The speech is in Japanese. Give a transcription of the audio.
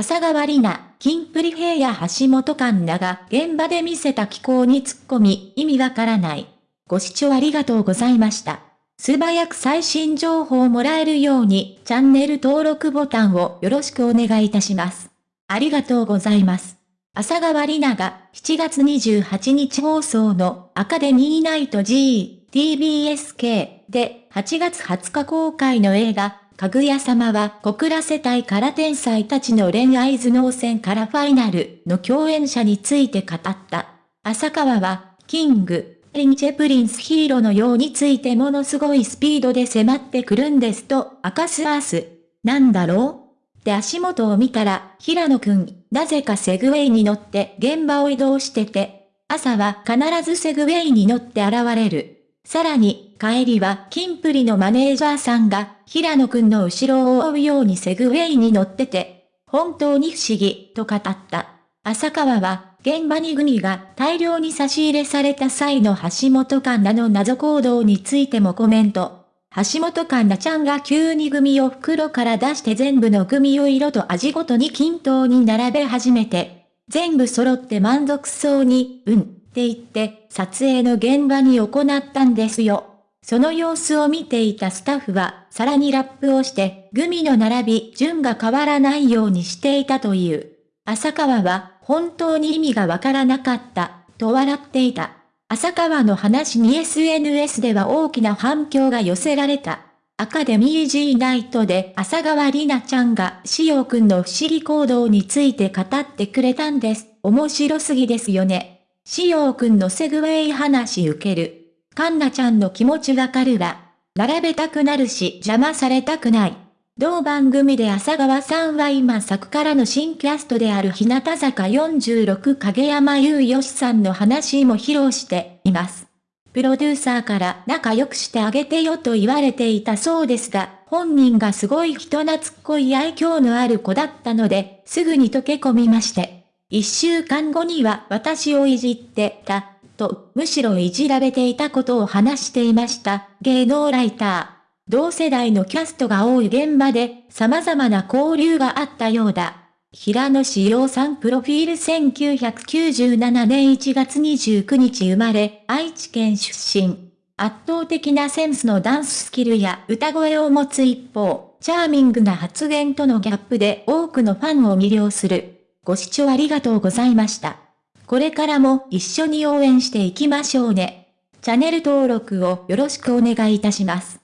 朝川里奈、金プリ平や橋本環奈が現場で見せた気候に突っ込み、意味わからない。ご視聴ありがとうございました。素早く最新情報をもらえるように、チャンネル登録ボタンをよろしくお願いいたします。ありがとうございます。朝川里奈が7月28日放送のアカデミーナイト G、TBSK で8月20日公開の映画、かぐや様は小倉世帯から天才たちの恋愛頭脳戦からファイナルの共演者について語った。浅川は、キング、リンチェプリンスヒーローのようについてものすごいスピードで迫ってくるんですと明かすアース。なんだろう？で足元を見たら、平野くん、なぜかセグウェイに乗って現場を移動してて、朝は必ずセグウェイに乗って現れる。さらに、帰りは、キンプリのマネージャーさんが、平野くんの後ろを追うようにセグウェイに乗ってて、本当に不思議、と語った。浅川は、現場にグミが大量に差し入れされた際の橋本環奈の謎行動についてもコメント。橋本環奈ちゃんが急にグミを袋から出して全部のグミを色と味ごとに均等に並べ始めて、全部揃って満足そうに、うん、って言って、撮影の現場に行ったんですよ。その様子を見ていたスタッフは、さらにラップをして、グミの並び、順が変わらないようにしていたという。浅川は、本当に意味がわからなかった、と笑っていた。浅川の話に SNS では大きな反響が寄せられた。アカデミー G ナイトで浅川里奈ちゃんがしおくんの不思議行動について語ってくれたんです。面白すぎですよね。しおうくんのセグウェイ話受ける。カンナちゃんの気持ちわかるわ。並べたくなるし邪魔されたくない。同番組で浅川さんは今作からの新キャストである日向坂46影山優義さんの話も披露しています。プロデューサーから仲良くしてあげてよと言われていたそうですが、本人がすごい人懐っこい愛嬌のある子だったので、すぐに溶け込みまして。一週間後には私をいじってた、と、むしろいじられていたことを話していました、芸能ライター。同世代のキャストが多い現場で、様々な交流があったようだ。平野志陽さんプロフィール1997年1月29日生まれ、愛知県出身。圧倒的なセンスのダンススキルや歌声を持つ一方、チャーミングな発言とのギャップで多くのファンを魅了する。ご視聴ありがとうございました。これからも一緒に応援していきましょうね。チャンネル登録をよろしくお願いいたします。